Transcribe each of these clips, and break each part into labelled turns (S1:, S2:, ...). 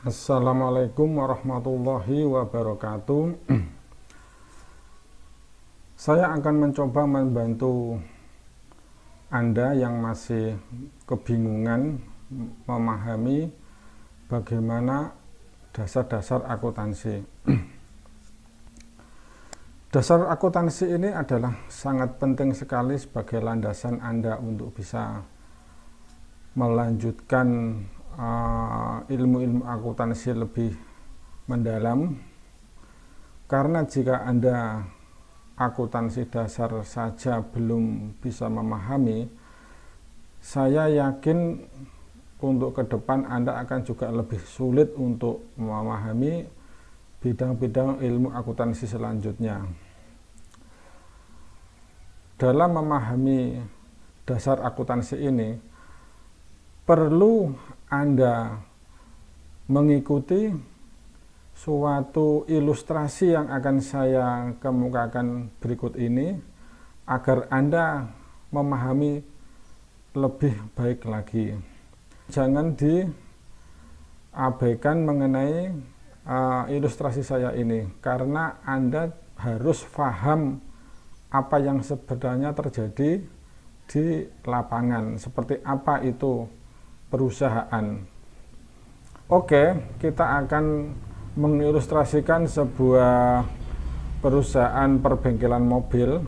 S1: Assalamualaikum warahmatullahi wabarakatuh. Saya akan mencoba membantu Anda yang masih kebingungan memahami bagaimana dasar-dasar akuntansi. Dasar akuntansi ini adalah sangat penting sekali sebagai landasan Anda untuk bisa melanjutkan ilmu-ilmu uh, akuntansi lebih mendalam. Karena jika Anda akuntansi dasar saja belum bisa memahami saya yakin untuk ke depan Anda akan juga lebih sulit untuk memahami bidang-bidang ilmu akuntansi selanjutnya. Dalam memahami dasar akuntansi ini perlu anda mengikuti suatu ilustrasi yang akan saya kemukakan berikut ini agar Anda memahami lebih baik lagi. Jangan diabaikan mengenai uh, ilustrasi saya ini karena Anda harus paham apa yang sebenarnya terjadi di lapangan seperti apa itu perusahaan. Oke, kita akan mengilustrasikan sebuah perusahaan perbengkelan mobil.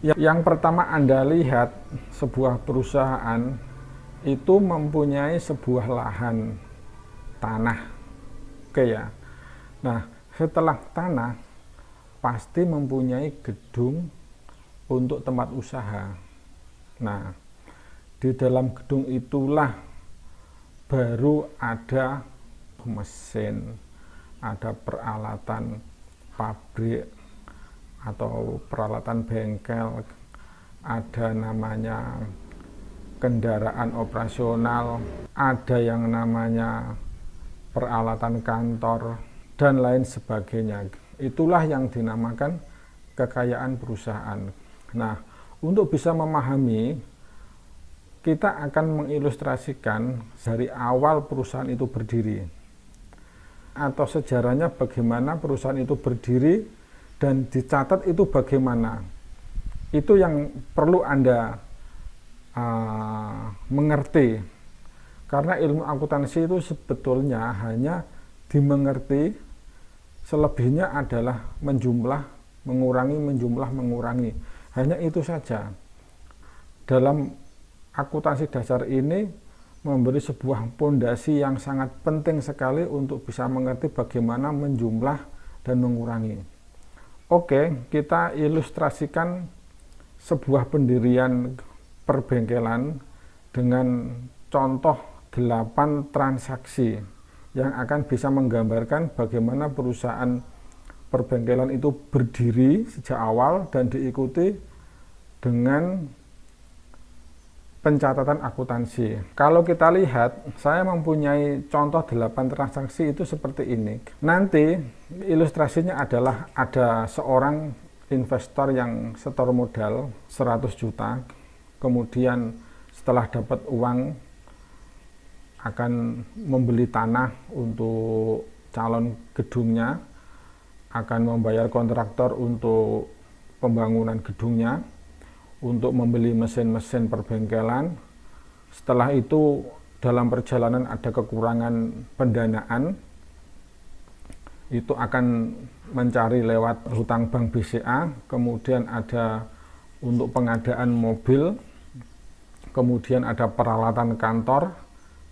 S1: Yang pertama Anda lihat sebuah perusahaan itu mempunyai sebuah lahan tanah. Oke ya. Nah, setelah tanah pasti mempunyai gedung untuk tempat usaha. Nah, di dalam gedung itulah baru ada mesin, ada peralatan pabrik atau peralatan bengkel, ada namanya kendaraan operasional, ada yang namanya peralatan kantor, dan lain sebagainya. Itulah yang dinamakan kekayaan perusahaan. Nah, untuk bisa memahami kita akan mengilustrasikan dari awal perusahaan itu berdiri atau sejarahnya bagaimana perusahaan itu berdiri dan dicatat itu bagaimana. Itu yang perlu anda uh, mengerti. Karena ilmu akuntansi itu sebetulnya hanya dimengerti selebihnya adalah menjumlah mengurangi menjumlah mengurangi. Hanya itu saja. Dalam akuntansi dasar ini memberi sebuah pondasi yang sangat penting sekali untuk bisa mengerti bagaimana menjumlah dan mengurangi. Oke, kita ilustrasikan sebuah pendirian perbengkelan dengan contoh 8 transaksi yang akan bisa menggambarkan bagaimana perusahaan perbengkelan itu berdiri sejak awal dan diikuti dengan pencatatan akuntansi. Kalau kita lihat, saya mempunyai contoh 8 transaksi itu seperti ini. Nanti ilustrasinya adalah ada seorang investor yang setor modal 100 juta, kemudian setelah dapat uang akan membeli tanah untuk calon gedungnya, akan membayar kontraktor untuk pembangunan gedungnya, untuk membeli mesin-mesin perbengkelan. Setelah itu dalam perjalanan ada kekurangan pendanaan, itu akan mencari lewat hutang bank BCA, kemudian ada untuk pengadaan mobil, kemudian ada peralatan kantor,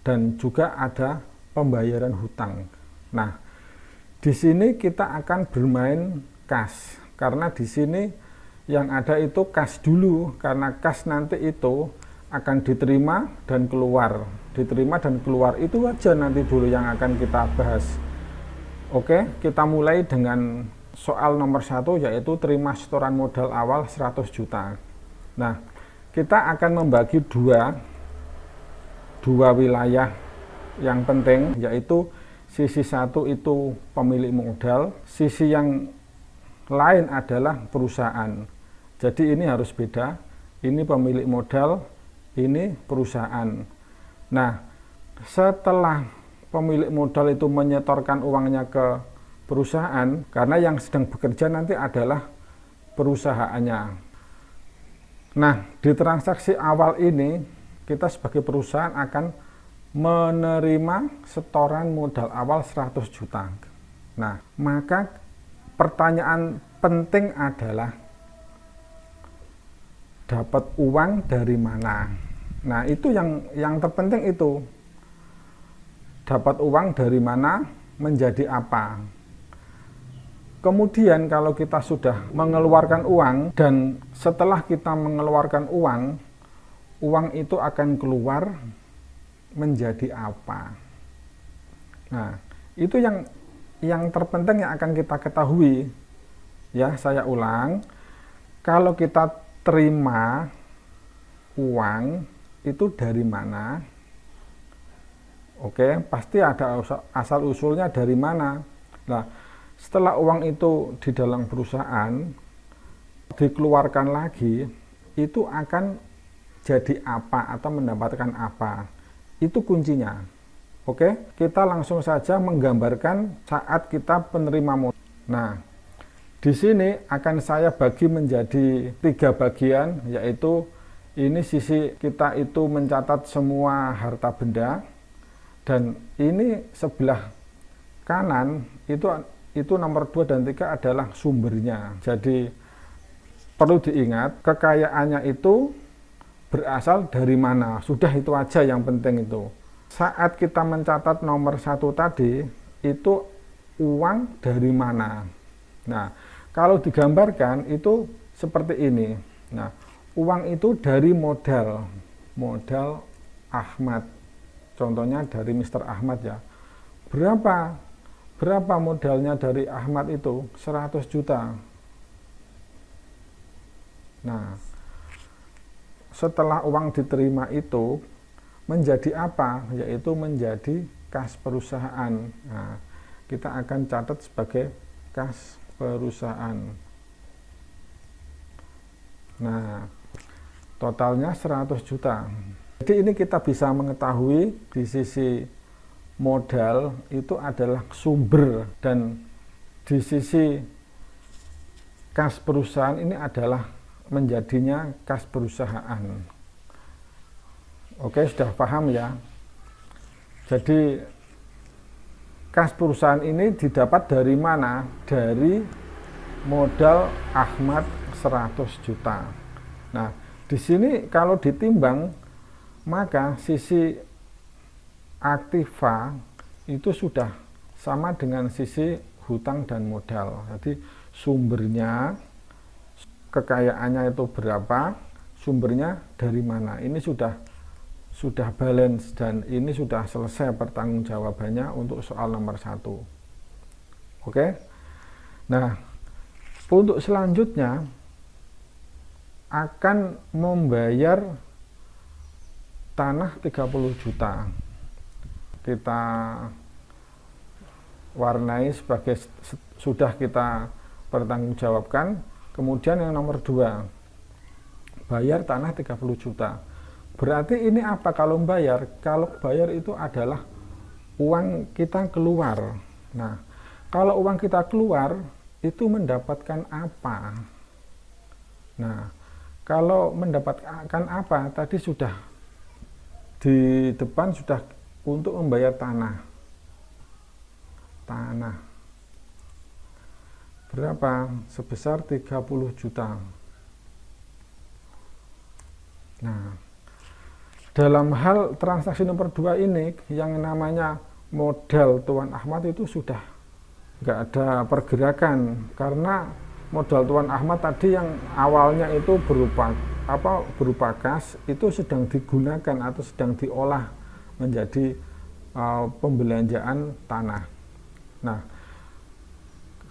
S1: dan juga ada pembayaran hutang. Nah, di sini kita akan bermain kas, karena di sini yang ada itu kas dulu karena kas nanti itu akan diterima dan keluar. Diterima dan keluar itu aja nanti dulu yang akan kita bahas. Oke kita mulai dengan soal nomor satu yaitu terima setoran modal awal 100 juta. Nah kita akan membagi dua dua wilayah yang penting yaitu sisi satu itu pemilik modal sisi yang lain adalah perusahaan jadi ini harus beda. Ini pemilik modal, ini perusahaan. Nah, setelah pemilik modal itu menyetorkan uangnya ke perusahaan karena yang sedang bekerja nanti adalah perusahaannya. Nah, di transaksi awal ini kita sebagai perusahaan akan menerima setoran modal awal 100 juta. Nah, maka pertanyaan penting adalah dapat uang dari mana? Nah, itu yang yang terpenting itu. Dapat uang dari mana, menjadi apa? Kemudian kalau kita sudah mengeluarkan uang dan setelah kita mengeluarkan uang, uang itu akan keluar menjadi apa. Nah, itu yang yang terpenting yang akan kita ketahui. Ya, saya ulang. Kalau kita terima uang itu dari mana? Oke, pasti ada asal usulnya dari mana. Nah, setelah uang itu di dalam perusahaan dikeluarkan lagi, itu akan jadi apa atau mendapatkan apa. Itu kuncinya. Oke, kita langsung saja menggambarkan saat kita penerima modal. Nah, di sini akan saya bagi menjadi tiga bagian, yaitu ini sisi kita itu mencatat semua harta benda dan ini sebelah kanan itu itu nomor 2 dan 3 adalah sumbernya. Jadi perlu diingat kekayaannya itu berasal dari mana? Sudah itu aja yang penting itu. Saat kita mencatat nomor satu tadi itu uang dari mana? Nah kalau digambarkan itu seperti ini. Nah uang itu dari modal modal Ahmad. Contohnya dari Mr. Ahmad ya. Berapa berapa modalnya dari Ahmad itu? 100 juta. Nah setelah uang diterima itu menjadi apa? Yaitu menjadi kas perusahaan. Nah, kita akan catat sebagai kas perusahaan. Nah totalnya 100 juta. Jadi ini kita bisa mengetahui di sisi modal itu adalah sumber dan di sisi kas perusahaan ini adalah menjadinya kas perusahaan. Oke sudah paham ya? Jadi kas perusahaan ini didapat dari mana dari modal Ahmad 100 juta nah di sini kalau ditimbang maka sisi aktiva itu sudah sama dengan sisi hutang dan modal. Jadi sumbernya kekayaannya itu berapa, sumbernya dari mana. Ini sudah sudah balance dan ini sudah selesai pertanggungjawabannya untuk soal nomor satu. Oke. Nah, untuk selanjutnya akan membayar tanah 30 juta kita warnai sebagai sudah kita pertanggungjawabkan kemudian yang nomor dua bayar tanah 30 juta berarti ini apa? Kalau bayar kalau bayar itu adalah uang kita keluar. Nah kalau uang kita keluar itu mendapatkan apa? Nah kalau mendapatkan apa? Tadi sudah di depan sudah untuk membayar tanah. Tanah. Berapa? Sebesar 30 juta. Nah dalam hal transaksi nomor dua ini yang namanya modal Tuan Ahmad itu sudah nggak ada pergerakan karena modal Tuan Ahmad tadi yang awalnya itu berupa apa berupa kas itu sedang digunakan atau sedang diolah menjadi uh, pembelanjaan tanah. Nah,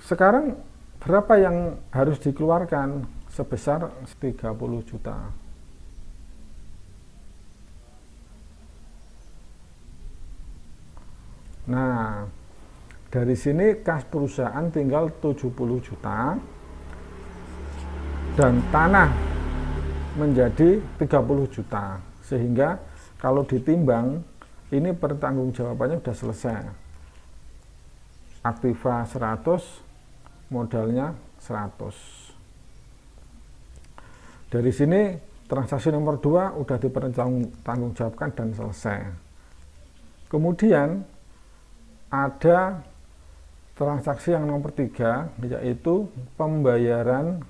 S1: sekarang berapa yang harus dikeluarkan sebesar 30 juta. Nah, dari sini kas perusahaan tinggal 70 juta dan tanah menjadi 30 juta. Sehingga kalau ditimbang ini pertanggungjawabannya sudah selesai. Aktiva 100 modalnya 100 dari sini transaksi nomor 2 sudah dipertanggungjawabkan dan selesai. Kemudian ada transaksi yang nomor 3 yaitu pembayaran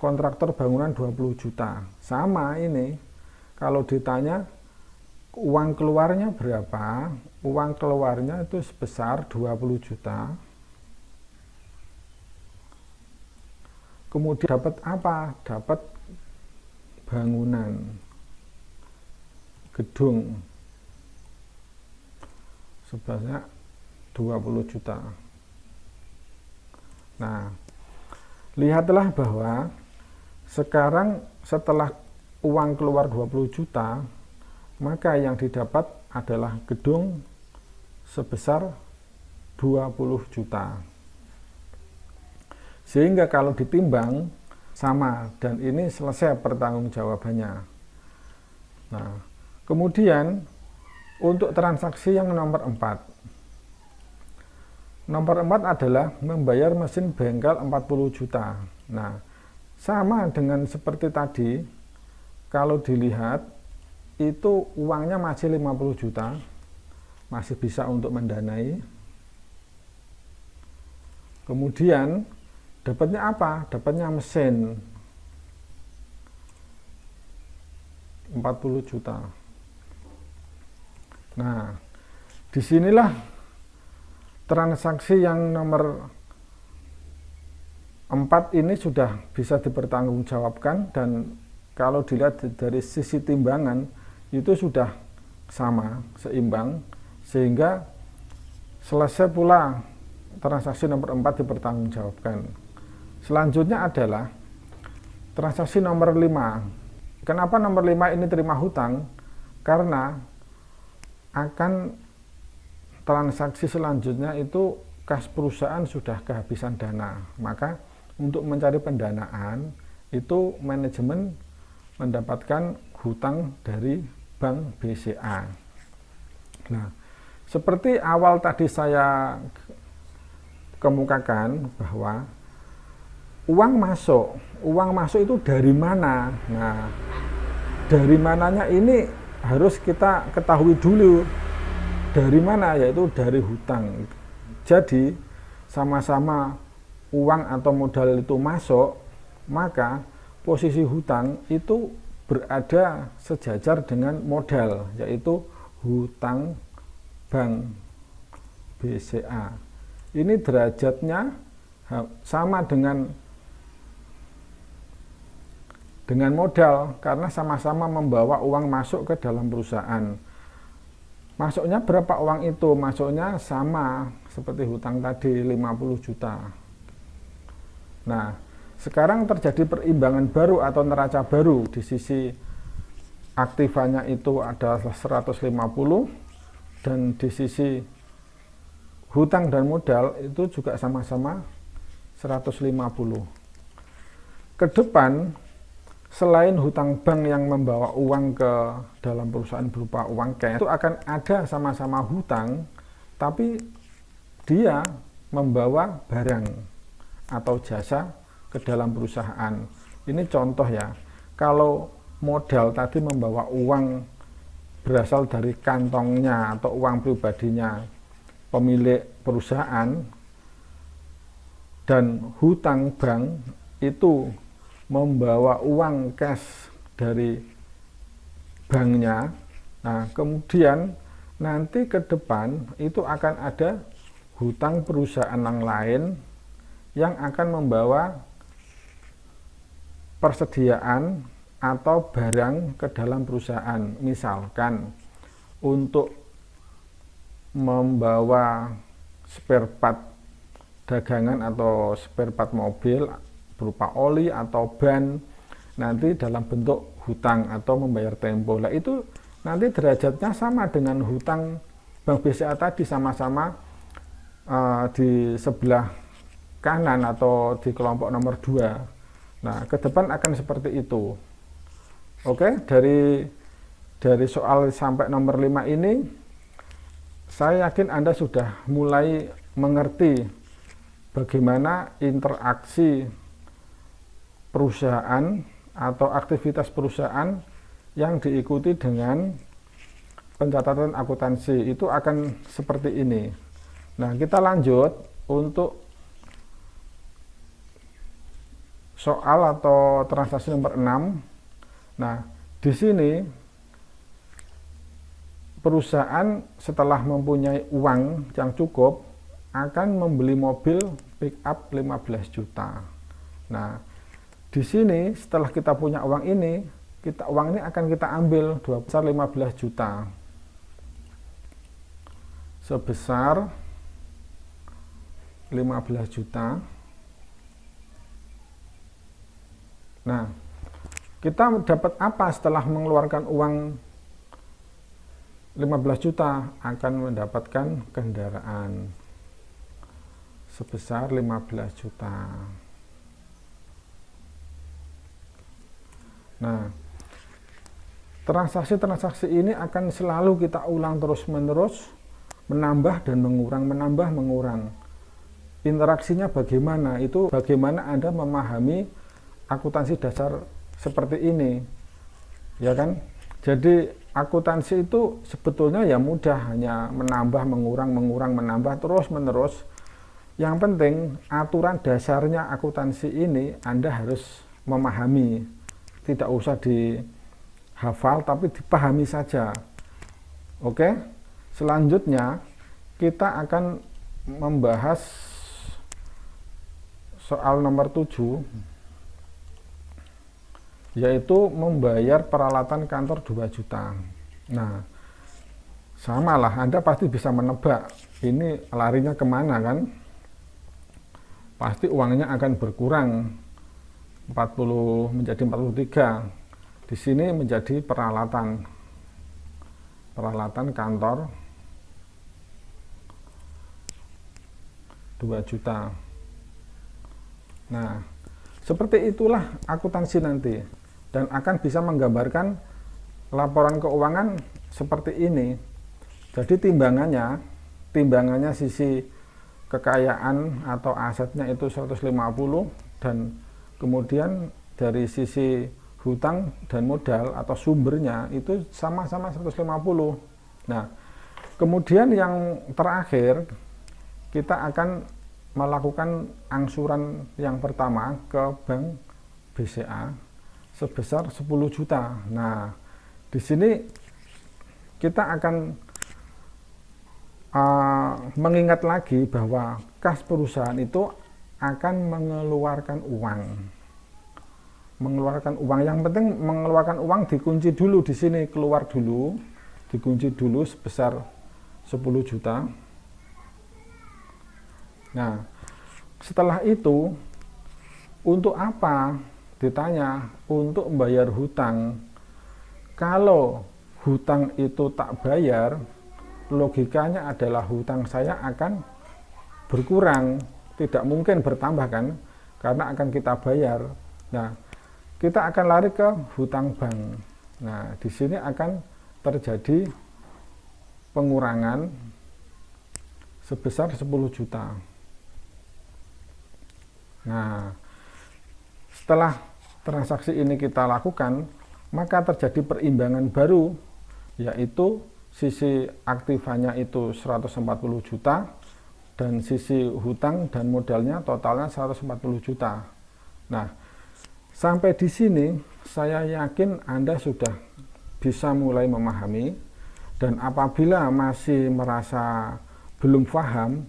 S1: kontraktor bangunan 20 juta. Sama ini kalau ditanya uang keluarnya berapa uang keluarnya itu sebesar 20 juta. Kemudian dapat apa? Dapat bangunan gedung sebenarnya 20 juta. Nah lihatlah bahwa sekarang setelah uang keluar 20 juta maka yang didapat adalah gedung sebesar 20 juta. Sehingga kalau ditimbang sama dan ini selesai pertanggungjawabannya. Nah kemudian untuk transaksi yang nomor 4 nomor 4 adalah membayar mesin bengkel 40 juta. Nah sama dengan seperti tadi kalau dilihat itu uangnya masih 50 juta. Masih bisa untuk mendanai. Kemudian dapatnya apa? dapatnya mesin. 40 juta nah di sinilah transaksi yang nomor 4 ini sudah bisa dipertanggungjawabkan dan kalau dilihat dari sisi timbangan itu sudah sama, seimbang, sehingga selesai pula transaksi nomor 4 dipertanggungjawabkan. Selanjutnya adalah transaksi nomor 5. Kenapa nomor 5 ini terima hutang? Karena akan transaksi selanjutnya itu kas perusahaan sudah kehabisan dana. Maka untuk mencari pendanaan itu manajemen mendapatkan hutang dari Bank BCA. Nah, seperti awal tadi saya kemukakan bahwa uang masuk, uang masuk itu dari mana? Nah, dari mananya ini harus kita ketahui dulu. Dari mana? Yaitu dari hutang. Jadi, sama-sama uang atau modal itu masuk, maka posisi hutang itu berada sejajar dengan modal yaitu hutang bank BCA ini derajatnya sama dengan dengan modal karena sama-sama membawa uang masuk ke dalam perusahaan. Masuknya berapa uang itu? Masuknya sama seperti hutang tadi 50 juta. Nah sekarang terjadi perimbangan baru atau neraca baru. Di sisi aktifanya itu ada 150 dan di sisi hutang dan modal itu juga sama-sama 150 ke depan selain hutang bank yang membawa uang ke dalam perusahaan berupa uang cash itu akan ada sama-sama hutang tapi dia membawa barang atau jasa ke dalam perusahaan. Ini contoh ya, kalau modal tadi membawa uang berasal dari kantongnya atau uang pribadinya pemilik perusahaan dan hutang bank itu membawa uang cash dari banknya. Nah kemudian nanti ke depan itu akan ada hutang perusahaan yang lain yang akan membawa persediaan atau barang ke dalam perusahaan. Misalkan untuk membawa spare part dagangan atau spare part mobil berupa oli atau ban nanti dalam bentuk hutang atau membayar tempo lah itu nanti derajatnya sama dengan hutang Bank BCA tadi sama-sama uh, di sebelah kanan atau di kelompok nomor 2 Nah, ke depan akan seperti itu. Oke, dari dari soal sampai nomor 5 ini saya yakin Anda sudah mulai mengerti bagaimana interaksi perusahaan atau aktivitas perusahaan yang diikuti dengan pencatatan akuntansi itu akan seperti ini. Nah, kita lanjut untuk soal atau transaksi nomor 6. Nah, di sini perusahaan setelah mempunyai uang yang cukup akan membeli mobil pick up 15 juta. Nah, di sini setelah kita punya uang ini, kita uang ini akan kita ambil dua besar 15 juta. Sebesar 15 juta. Nah, kita dapat apa setelah mengeluarkan uang 15 juta akan mendapatkan kendaraan sebesar 15 juta. Nah, transaksi-transaksi ini akan selalu kita ulang terus-menerus, menambah dan mengurang, menambah, mengurang. Interaksinya bagaimana? Itu bagaimana Anda memahami akuntansi dasar seperti ini. Ya kan? Jadi akuntansi itu sebetulnya ya mudah hanya menambah mengurang mengurang menambah terus menerus yang penting aturan dasarnya akuntansi ini Anda harus memahami tidak usah dihafal tapi dipahami saja oke selanjutnya kita akan membahas soal nomor 7 yaitu membayar peralatan kantor 2 juta. Nah, samalah Anda pasti bisa menebak ini larinya ke mana kan? Pasti uangnya akan berkurang 40 menjadi 43. Di sini menjadi peralatan peralatan kantor 2 juta. Nah, seperti itulah akuntansi nanti dan akan bisa menggambarkan laporan keuangan seperti ini. Jadi timbangannya, timbangannya sisi kekayaan atau asetnya itu 150 dan kemudian dari sisi hutang dan modal atau sumbernya itu sama-sama 150. Nah, kemudian yang terakhir kita akan melakukan angsuran yang pertama ke bank BCA sebesar 10 juta. Nah, di sini kita akan uh, mengingat lagi bahwa kas perusahaan itu akan mengeluarkan uang. Mengeluarkan uang. Yang penting mengeluarkan uang dikunci dulu di sini keluar dulu, dikunci dulu sebesar 10 juta. Nah, setelah itu untuk apa? Ditanya untuk membayar hutang. Kalau hutang itu tak bayar logikanya adalah hutang saya akan berkurang tidak mungkin bertambah kan karena akan kita bayar. Nah kita akan lari ke hutang bank. Nah di sini akan terjadi pengurangan sebesar 10 juta. Nah setelah transaksi ini kita lakukan, maka terjadi perimbangan baru, yaitu sisi aktifanya itu 140 juta, dan sisi hutang dan modalnya totalnya 140 juta. Nah, sampai di sini saya yakin Anda sudah bisa mulai memahami, dan apabila masih merasa belum paham,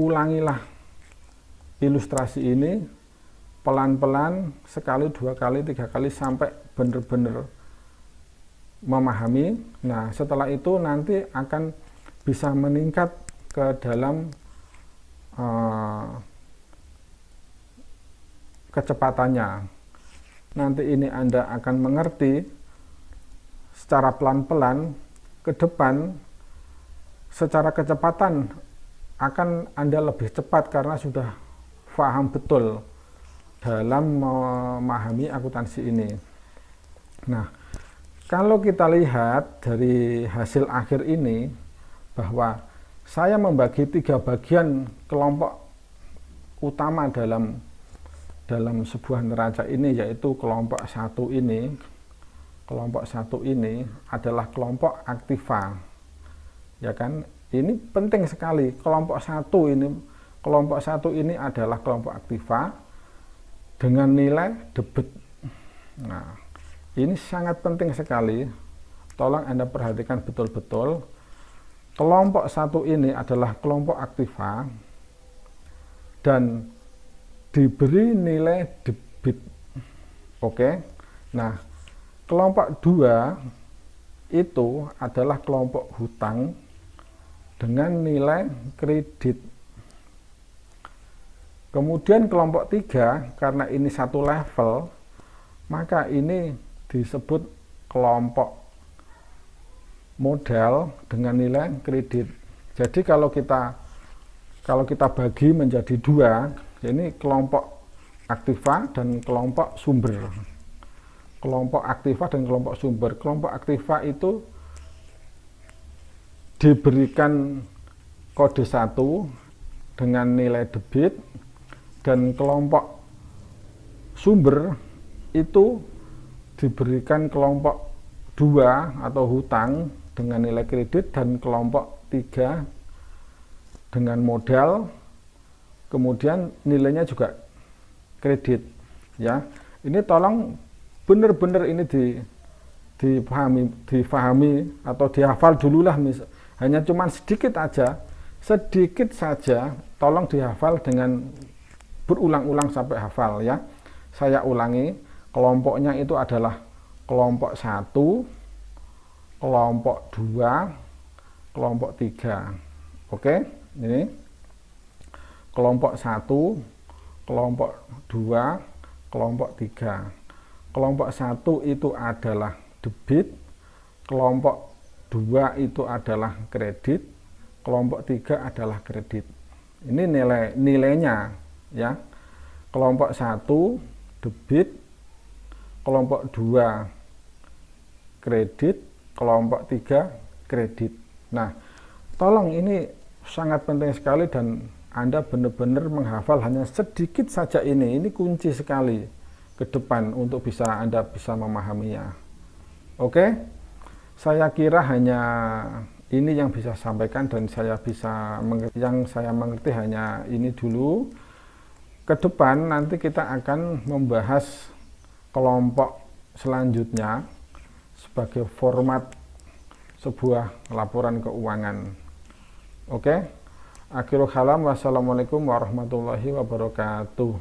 S1: ulangilah ilustrasi ini pelan-pelan sekali dua kali tiga kali sampai benar-benar memahami nah setelah itu nanti akan bisa meningkat ke dalam uh, kecepatannya nanti ini Anda akan mengerti secara pelan-pelan ke depan secara kecepatan akan Anda lebih cepat karena sudah paham betul dalam memahami akuntansi ini. Nah, kalau kita lihat dari hasil akhir ini bahwa saya membagi tiga bagian kelompok utama dalam dalam sebuah neraca ini yaitu kelompok satu ini. Kelompok satu ini adalah kelompok aktiva ya kan? Ini penting sekali. Kelompok satu ini kelompok satu ini adalah kelompok aktiva dengan nilai debit. Nah ini sangat penting sekali. Tolong anda perhatikan betul-betul kelompok satu ini adalah kelompok aktiva dan diberi nilai debit oke nah kelompok dua itu adalah kelompok hutang dengan nilai kredit. Kemudian kelompok tiga, karena ini satu level, maka ini disebut kelompok modal dengan nilai kredit. Jadi kalau kita kalau kita bagi menjadi dua, ini kelompok aktiva dan kelompok sumber kelompok aktiva dan kelompok sumber. Kelompok aktiva itu diberikan kode satu dengan nilai debit dan kelompok sumber itu diberikan kelompok dua atau hutang dengan nilai kredit dan kelompok tiga dengan modal kemudian nilainya juga kredit ya. Ini tolong benar-benar ini di dipahami difahami atau dihafal dululah mis, hanya cuma sedikit aja sedikit saja tolong dihafal dengan berulang-ulang sampai hafal ya. Saya ulangi kelompoknya itu adalah kelompok satu kelompok dua kelompok tiga oke ini kelompok satu kelompok dua kelompok tiga kelompok satu itu adalah debit, kelompok dua itu adalah kredit, kelompok tiga adalah kredit. Ini nilai nilainya ya. Kelompok satu debit, kelompok dua kredit, kelompok tiga kredit. Nah, tolong ini sangat penting sekali dan Anda benar-benar menghafal hanya sedikit saja ini. Ini kunci sekali ke depan untuk bisa Anda bisa memahaminya. Oke, saya kira hanya ini yang bisa sampaikan dan saya bisa yang saya mengerti hanya ini dulu. Ke depan nanti kita akan membahas kelompok selanjutnya sebagai format sebuah laporan keuangan. Oke, akhirul kalam wassalamualaikum warahmatullahi wabarakatuh.